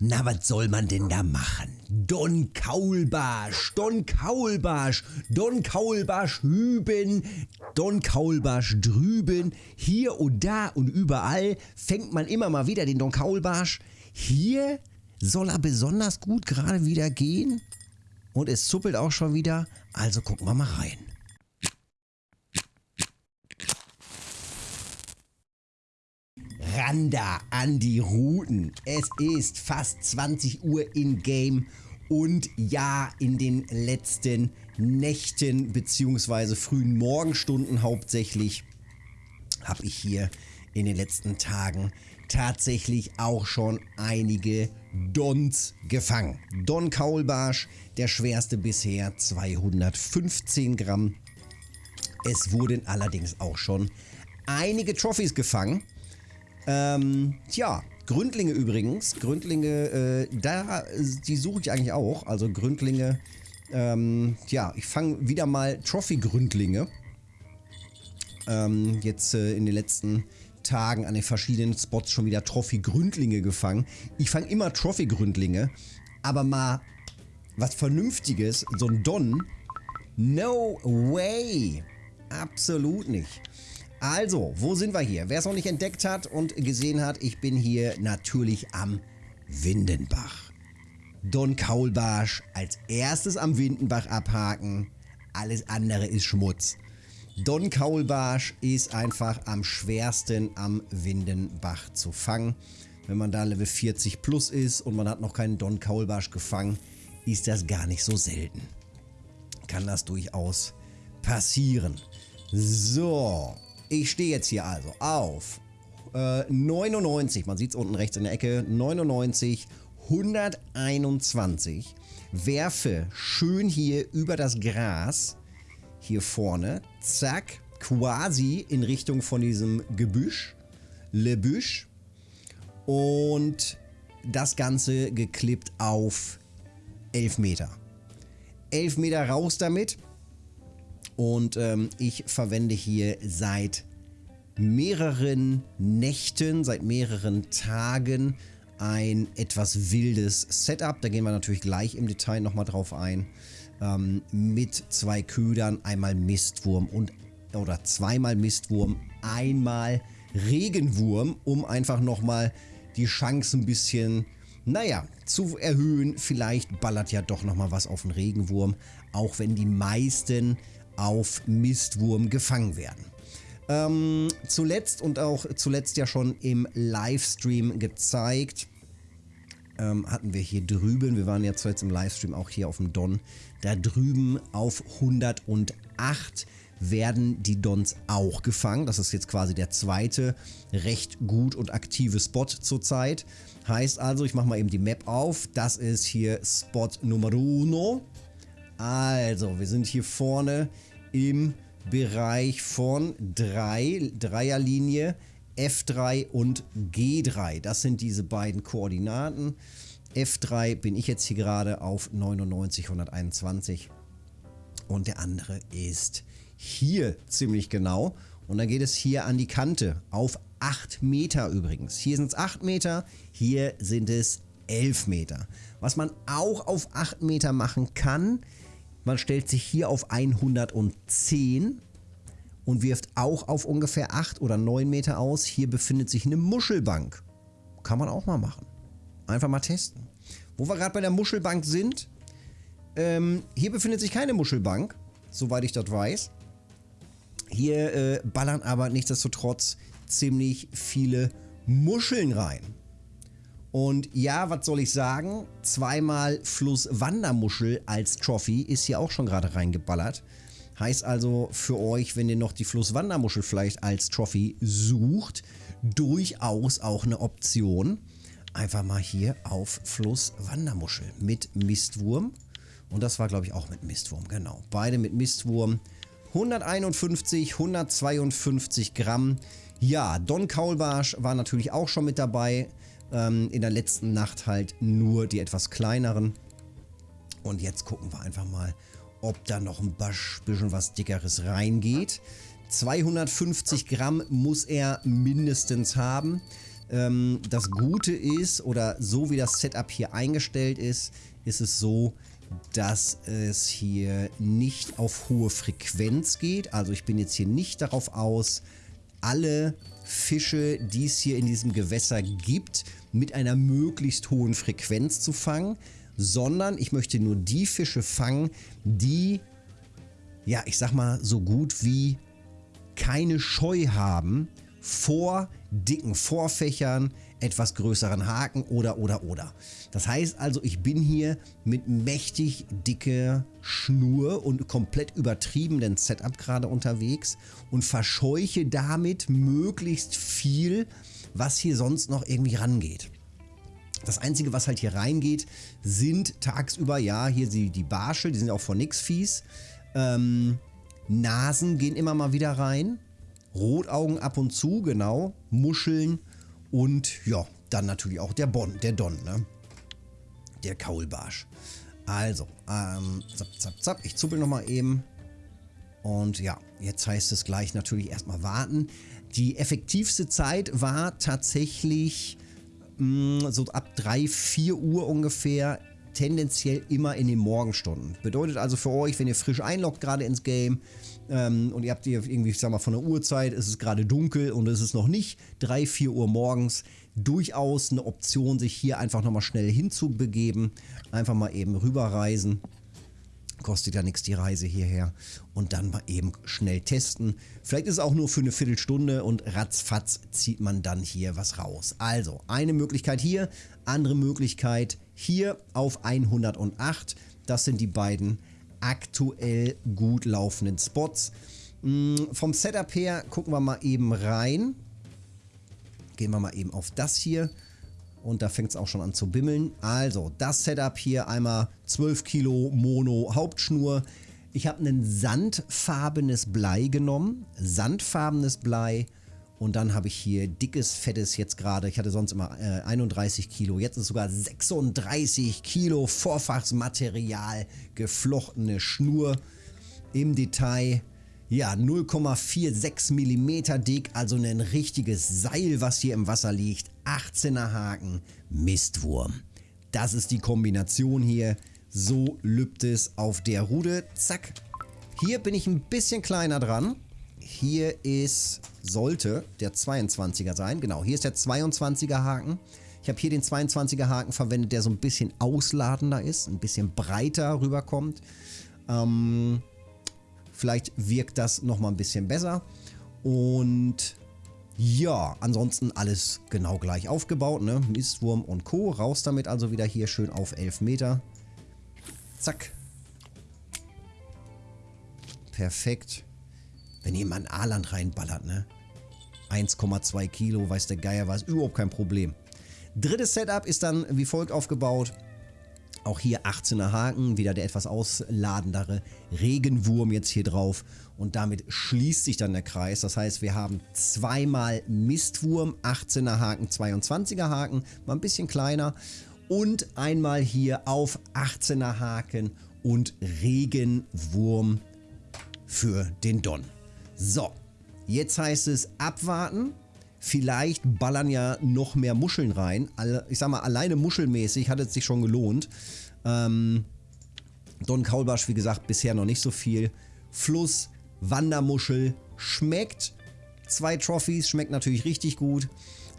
Na, was soll man denn da machen? Don Kaulbarsch, Don Kaulbarsch, Don Kaulbarsch hüben, Don Kaulbarsch drüben, hier und da und überall fängt man immer mal wieder den Don Kaulbarsch. Hier soll er besonders gut gerade wieder gehen und es zuppelt auch schon wieder, also gucken wir mal rein. Randa an die Routen. Es ist fast 20 Uhr in Game und ja, in den letzten Nächten bzw. frühen Morgenstunden hauptsächlich habe ich hier in den letzten Tagen tatsächlich auch schon einige Dons gefangen. Don Kaulbarsch, der schwerste bisher, 215 Gramm. Es wurden allerdings auch schon einige Trophys gefangen. Ähm, tja, Gründlinge übrigens. Gründlinge, äh, da, die suche ich eigentlich auch. Also Gründlinge, ähm, ja, ich fange wieder mal Trophy-Gründlinge. Ähm, jetzt äh, in den letzten Tagen an den verschiedenen Spots schon wieder Trophy-Gründlinge gefangen. Ich fange immer Trophy-Gründlinge, aber mal was Vernünftiges, so ein Don, no way. Absolut nicht. Also, wo sind wir hier? Wer es noch nicht entdeckt hat und gesehen hat, ich bin hier natürlich am Windenbach. Don Kaulbarsch als erstes am Windenbach abhaken. Alles andere ist Schmutz. Don Kaulbarsch ist einfach am schwersten am Windenbach zu fangen. Wenn man da Level 40 plus ist und man hat noch keinen Don Kaulbarsch gefangen, ist das gar nicht so selten. Kann das durchaus passieren. So, ich stehe jetzt hier also auf äh, 99, man sieht es unten rechts in der Ecke, 99, 121, werfe schön hier über das Gras, hier vorne, zack, quasi in Richtung von diesem Gebüsch, Le Büsch und das Ganze geklippt auf 11 Meter. 11 Meter raus damit und ähm, ich verwende hier seit mehreren Nächten, seit mehreren Tagen ein etwas wildes Setup. Da gehen wir natürlich gleich im Detail nochmal drauf ein. Ähm, mit zwei Ködern, einmal Mistwurm und oder zweimal Mistwurm, einmal Regenwurm, um einfach nochmal die Chance ein bisschen, naja, zu erhöhen. Vielleicht ballert ja doch nochmal was auf den Regenwurm, auch wenn die meisten auf Mistwurm gefangen werden. Ähm, zuletzt und auch zuletzt ja schon im Livestream gezeigt, ähm, hatten wir hier drüben, wir waren ja zuletzt im Livestream auch hier auf dem Don, da drüben auf 108 werden die Dons auch gefangen. Das ist jetzt quasi der zweite recht gut und aktive Spot zurzeit. Heißt also, ich mache mal eben die Map auf. Das ist hier Spot Nummer uno. Also, wir sind hier vorne im Bereich von 3, Dreierlinie, F3 und G3. Das sind diese beiden Koordinaten. F3 bin ich jetzt hier gerade auf 99, 121 und der andere ist hier ziemlich genau. Und dann geht es hier an die Kante auf 8 Meter übrigens. Hier sind es 8 Meter, hier sind es 11 Meter. Was man auch auf 8 Meter machen kann, man stellt sich hier auf 110 und wirft auch auf ungefähr 8 oder 9 Meter aus. Hier befindet sich eine Muschelbank. Kann man auch mal machen. Einfach mal testen. Wo wir gerade bei der Muschelbank sind, ähm, hier befindet sich keine Muschelbank, soweit ich das weiß. Hier äh, ballern aber nichtsdestotrotz ziemlich viele Muscheln rein. Und ja, was soll ich sagen? Zweimal Flusswandermuschel als Trophy ist hier auch schon gerade reingeballert. Heißt also für euch, wenn ihr noch die Flusswandermuschel vielleicht als Trophy sucht, durchaus auch eine Option. Einfach mal hier auf Flusswandermuschel mit Mistwurm. Und das war glaube ich auch mit Mistwurm, genau. Beide mit Mistwurm. 151, 152 Gramm. Ja, Don Kaulbarsch war natürlich auch schon mit dabei. Ähm, in der letzten Nacht halt nur die etwas kleineren. Und jetzt gucken wir einfach mal, ob da noch ein bisschen was dickeres reingeht. 250 Gramm muss er mindestens haben. Ähm, das Gute ist, oder so wie das Setup hier eingestellt ist, ist es so, dass es hier nicht auf hohe Frequenz geht. Also ich bin jetzt hier nicht darauf aus, alle Fische, die es hier in diesem Gewässer gibt, mit einer möglichst hohen Frequenz zu fangen, sondern ich möchte nur die Fische fangen, die, ja, ich sag mal, so gut wie keine Scheu haben vor dicken Vorfächern, etwas größeren Haken oder oder oder. Das heißt also, ich bin hier mit mächtig dicker Schnur und komplett übertriebenen Setup gerade unterwegs und verscheuche damit möglichst viel, was hier sonst noch irgendwie rangeht. Das Einzige, was halt hier reingeht, sind tagsüber, ja, hier die, die Barsche, die sind auch von nix fies. Ähm, Nasen gehen immer mal wieder rein. Rotaugen ab und zu, genau. Muscheln und ja, dann natürlich auch der Bon, der Don, ne? Der Kaulbarsch. Also, ähm, zapp, zapp, zapp. Ich zuppel nochmal eben. Und ja, jetzt heißt es gleich natürlich erstmal warten. Die effektivste Zeit war tatsächlich mh, mm, so ab 3, 4 Uhr ungefähr tendenziell immer in den Morgenstunden. Bedeutet also für euch, wenn ihr frisch einloggt gerade ins Game ähm, und ihr habt hier irgendwie, ich sag mal, von der Uhrzeit, ist es gerade dunkel und es ist noch nicht 3, 4 Uhr morgens, durchaus eine Option, sich hier einfach nochmal schnell hinzubegeben. Einfach mal eben rüberreisen. Kostet ja nichts die Reise hierher. Und dann mal eben schnell testen. Vielleicht ist es auch nur für eine Viertelstunde und ratzfatz zieht man dann hier was raus. Also, eine Möglichkeit hier, andere Möglichkeit hier auf 108. Das sind die beiden aktuell gut laufenden Spots. Hm, vom Setup her gucken wir mal eben rein. Gehen wir mal eben auf das hier. Und da fängt es auch schon an zu bimmeln. Also, das Setup hier einmal 12 Kilo Mono Hauptschnur. Ich habe ein sandfarbenes Blei genommen. Sandfarbenes Blei. Und dann habe ich hier dickes, fettes jetzt gerade. Ich hatte sonst immer äh, 31 Kilo. Jetzt ist sogar 36 Kilo Vorfachsmaterial, geflochtene Schnur. Im Detail ja, 0,46 mm dick, also ein richtiges Seil, was hier im Wasser liegt. 18er Haken, Mistwurm. Das ist die Kombination hier. So lübt es auf der Rude. Zack. Hier bin ich ein bisschen kleiner dran. Hier ist, sollte der 22er sein. Genau, hier ist der 22er Haken. Ich habe hier den 22er Haken verwendet, der so ein bisschen ausladender ist, ein bisschen breiter rüberkommt. Ähm, Vielleicht wirkt das nochmal ein bisschen besser. Und ja, ansonsten alles genau gleich aufgebaut. Ne? Mistwurm und Co. Raus damit also wieder hier schön auf 11 Meter. Zack. Perfekt. Wenn jemand Aaland reinballert, ne? 1,2 Kilo, weiß der Geier was, überhaupt kein Problem. Drittes Setup ist dann wie folgt aufgebaut. Auch hier 18er Haken, wieder der etwas ausladendere Regenwurm jetzt hier drauf. Und damit schließt sich dann der Kreis. Das heißt, wir haben zweimal Mistwurm, 18er Haken, 22er Haken, mal ein bisschen kleiner. Und einmal hier auf 18er Haken und Regenwurm für den Don. So, jetzt heißt es abwarten. Vielleicht ballern ja noch mehr Muscheln rein. Ich sag mal, alleine muschelmäßig hat es sich schon gelohnt. Ähm, Don Kaulbarsch, wie gesagt, bisher noch nicht so viel. Fluss, Wandermuschel, schmeckt. Zwei Trophies, schmeckt natürlich richtig gut.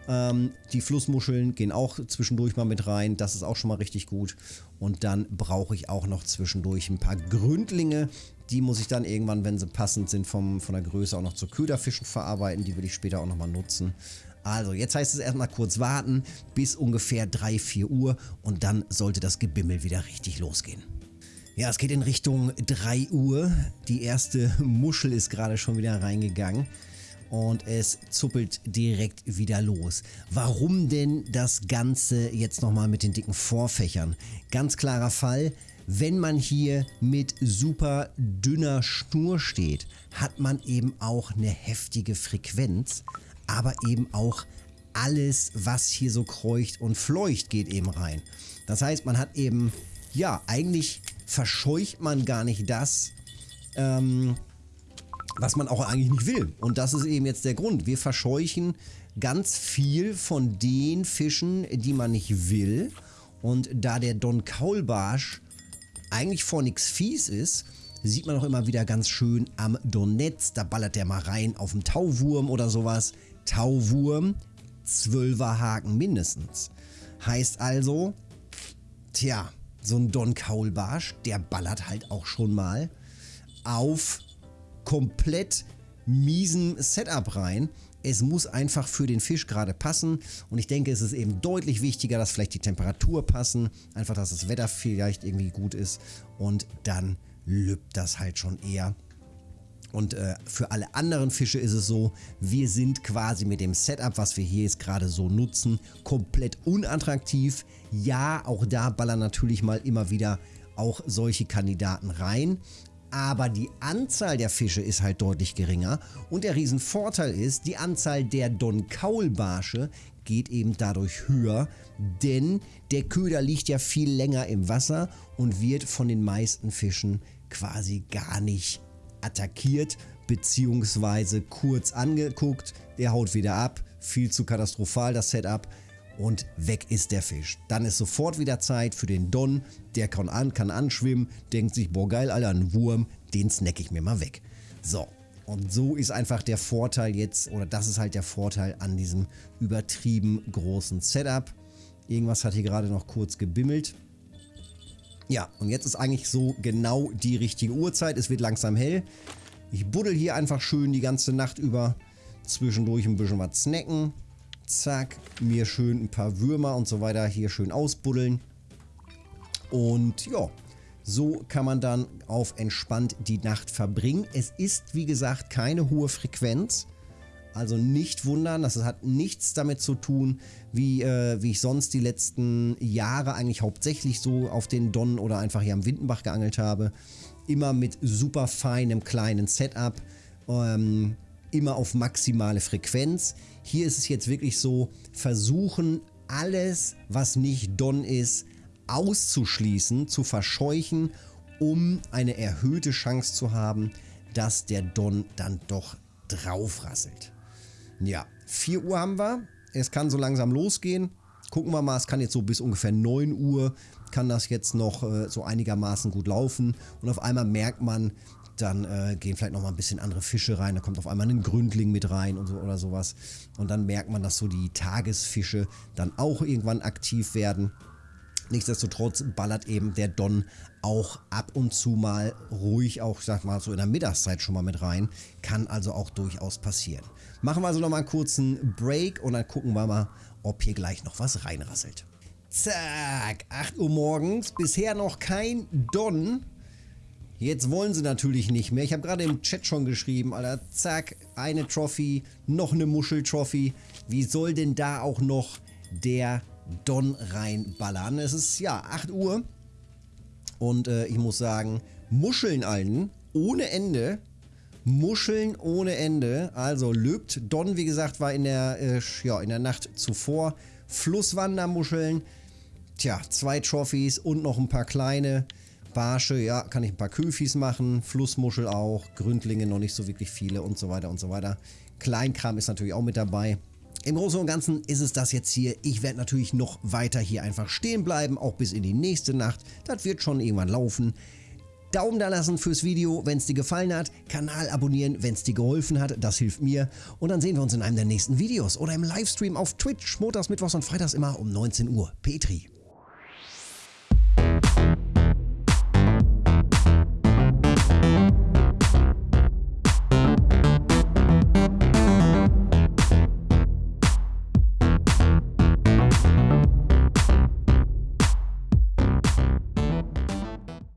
Ähm, die Flussmuscheln gehen auch zwischendurch mal mit rein. Das ist auch schon mal richtig gut. Und dann brauche ich auch noch zwischendurch ein paar Gründlinge. Die muss ich dann irgendwann, wenn sie passend sind, vom, von der Größe auch noch zu Köderfischen verarbeiten. Die will ich später auch nochmal nutzen. Also, jetzt heißt es erstmal kurz warten bis ungefähr 3, 4 Uhr und dann sollte das Gebimmel wieder richtig losgehen. Ja, es geht in Richtung 3 Uhr. Die erste Muschel ist gerade schon wieder reingegangen und es zuppelt direkt wieder los. Warum denn das Ganze jetzt nochmal mit den dicken Vorfächern? Ganz klarer Fall, wenn man hier mit super dünner Schnur steht, hat man eben auch eine heftige Frequenz, aber eben auch alles, was hier so kreucht und fleucht, geht eben rein. Das heißt, man hat eben, ja, eigentlich verscheucht man gar nicht das, ähm, was man auch eigentlich nicht will. Und das ist eben jetzt der Grund. Wir verscheuchen ganz viel von den Fischen, die man nicht will. Und da der Don Kaulbarsch eigentlich vor nichts fies ist, sieht man auch immer wieder ganz schön am Donetz. Da ballert der mal rein auf dem Tauwurm oder sowas. Tauwurm, 12er Haken mindestens. Heißt also, tja, so ein Don Kaulbarsch, der ballert halt auch schon mal auf komplett miesen Setup rein. Es muss einfach für den Fisch gerade passen und ich denke, es ist eben deutlich wichtiger, dass vielleicht die Temperatur passen, einfach, dass das Wetter vielleicht irgendwie gut ist und dann lübt das halt schon eher. Und äh, für alle anderen Fische ist es so, wir sind quasi mit dem Setup, was wir hier jetzt gerade so nutzen, komplett unattraktiv. Ja, auch da ballern natürlich mal immer wieder auch solche Kandidaten rein aber die Anzahl der Fische ist halt deutlich geringer. Und der Riesenvorteil ist, die Anzahl der Don-Kaulbarsche geht eben dadurch höher, denn der Köder liegt ja viel länger im Wasser und wird von den meisten Fischen quasi gar nicht attackiert beziehungsweise kurz angeguckt, der haut wieder ab, viel zu katastrophal das Setup und weg ist der Fisch. Dann ist sofort wieder Zeit für den Don, der kann, an, kann anschwimmen, denkt sich, boah geil, Alter, ein Wurm, den snack ich mir mal weg. So, und so ist einfach der Vorteil jetzt, oder das ist halt der Vorteil an diesem übertrieben großen Setup. Irgendwas hat hier gerade noch kurz gebimmelt. Ja, und jetzt ist eigentlich so genau die richtige Uhrzeit. Es wird langsam hell. Ich buddel hier einfach schön die ganze Nacht über. Zwischendurch ein bisschen was snacken. Zack, mir schön ein paar Würmer und so weiter hier schön ausbuddeln. Und ja, so kann man dann auf entspannt die Nacht verbringen. Es ist, wie gesagt, keine hohe Frequenz. Also nicht wundern, das hat nichts damit zu tun, wie, äh, wie ich sonst die letzten Jahre eigentlich hauptsächlich so auf den Don oder einfach hier am Windenbach geangelt habe. Immer mit super feinem kleinen Setup. Ähm, immer auf maximale Frequenz. Hier ist es jetzt wirklich so, versuchen alles, was nicht Don ist, auszuschließen, zu verscheuchen, um eine erhöhte Chance zu haben, dass der Don dann doch draufrasselt. Ja, 4 Uhr haben wir. Es kann so langsam losgehen. Gucken wir mal, es kann jetzt so bis ungefähr 9 Uhr kann das jetzt noch äh, so einigermaßen gut laufen. Und auf einmal merkt man, dann äh, gehen vielleicht noch mal ein bisschen andere Fische rein, da kommt auf einmal ein Gründling mit rein und so, oder sowas. Und dann merkt man, dass so die Tagesfische dann auch irgendwann aktiv werden. Nichtsdestotrotz ballert eben der Don auch ab und zu mal ruhig, auch sag mal so in der Mittagszeit schon mal mit rein. Kann also auch durchaus passieren. Machen wir also noch mal einen kurzen Break und dann gucken wir mal, ob hier gleich noch was reinrasselt. Zack, 8 Uhr morgens, bisher noch kein Don. Jetzt wollen sie natürlich nicht mehr. Ich habe gerade im Chat schon geschrieben, Alter, zack, eine Trophy, noch eine Muschel-Trophy. Wie soll denn da auch noch der Don reinballern? Es ist, ja, 8 Uhr. Und äh, ich muss sagen, Muscheln allen, ohne Ende. Muscheln ohne Ende. Also löbt Don, wie gesagt, war in der, äh, ja, in der Nacht zuvor. Flusswandermuscheln. Tja, zwei Trophys und noch ein paar kleine. Barsche, ja, kann ich ein paar Köfis machen, Flussmuschel auch, Gründlinge noch nicht so wirklich viele und so weiter und so weiter. Kleinkram ist natürlich auch mit dabei. Im Großen und Ganzen ist es das jetzt hier. Ich werde natürlich noch weiter hier einfach stehen bleiben, auch bis in die nächste Nacht. Das wird schon irgendwann laufen. Daumen da lassen fürs Video, wenn es dir gefallen hat. Kanal abonnieren, wenn es dir geholfen hat. Das hilft mir. Und dann sehen wir uns in einem der nächsten Videos oder im Livestream auf Twitch. Montags, Mittwochs und Freitags immer um 19 Uhr. Petri.